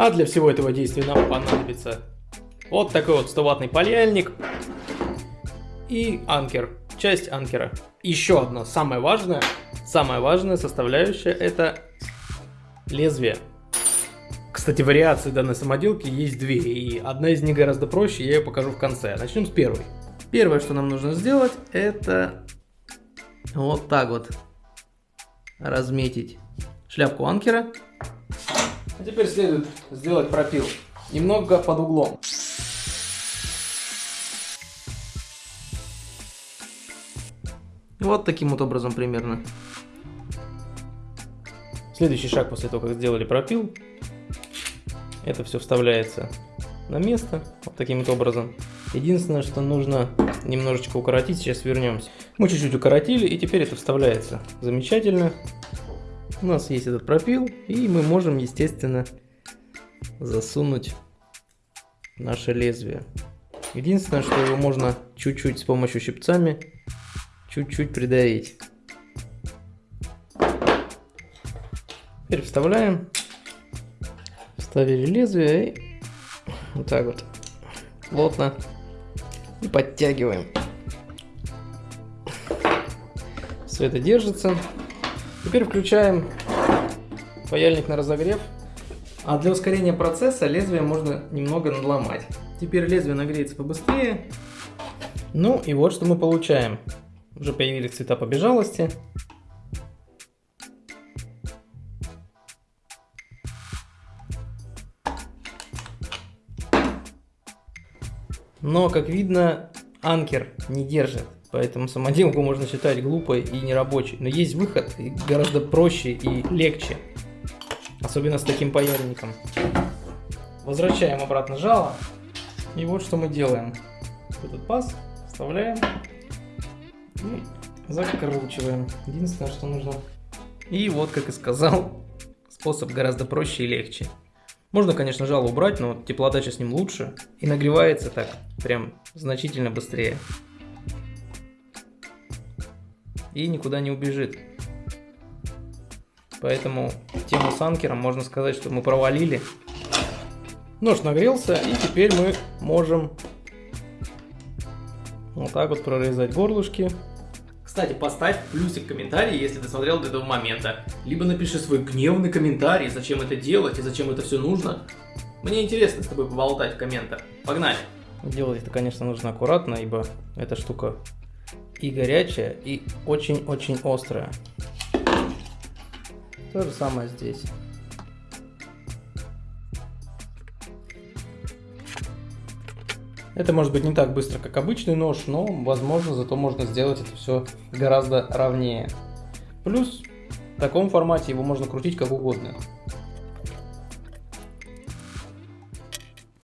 А для всего этого действия нам понадобится вот такой вот 100-ваттный паяльник и анкер, часть анкера. Еще одна, самая важная, самая важная составляющая это лезвие. Кстати, вариаций данной самоделки есть две, и одна из них гораздо проще, я ее покажу в конце. Начнем с первой. Первое, что нам нужно сделать, это вот так вот разметить шляпку анкера. А теперь следует сделать пропил немного под углом. Вот таким вот образом примерно. Следующий шаг после того, как сделали пропил, это все вставляется на место, вот таким вот образом. Единственное, что нужно немножечко укоротить, сейчас вернемся. Мы чуть-чуть укоротили, и теперь это вставляется. Замечательно. У нас есть этот пропил, и мы можем, естественно, засунуть наше лезвие. Единственное, что его можно чуть-чуть с помощью щипцами чуть-чуть придавить. Теперь вставляем. Вставили лезвие и вот так вот плотно и подтягиваем. Все это держится. Теперь включаем паяльник на разогрев. А для ускорения процесса лезвие можно немного надломать. Теперь лезвие нагреется побыстрее. Ну и вот что мы получаем. Уже появились цвета побежалости. Но, как видно, анкер не держит, поэтому самоделку можно считать глупой и нерабочей. Но есть выход, гораздо проще и легче, особенно с таким паяльником. Возвращаем обратно жало, и вот что мы делаем. Этот паз вставляем и закручиваем. Единственное, что нужно. И вот, как и сказал, способ гораздо проще и легче. Можно, конечно, жало убрать, но теплоотдача с ним лучше. И нагревается так прям значительно быстрее. И никуда не убежит. Поэтому тему с анкером можно сказать, что мы провалили. Нож нагрелся, и теперь мы можем вот так вот прорезать горлышки. Кстати, поставь плюсик в комментарии, если ты смотрел до этого момента. Либо напиши свой гневный комментарий, зачем это делать и зачем это все нужно. Мне интересно с тобой поболтать в комментах. Погнали! Делать это, конечно, нужно аккуратно, ибо эта штука и горячая, и очень-очень острая. То же самое здесь. Это может быть не так быстро, как обычный нож, но, возможно, зато можно сделать это все гораздо ровнее. Плюс в таком формате его можно крутить как угодно.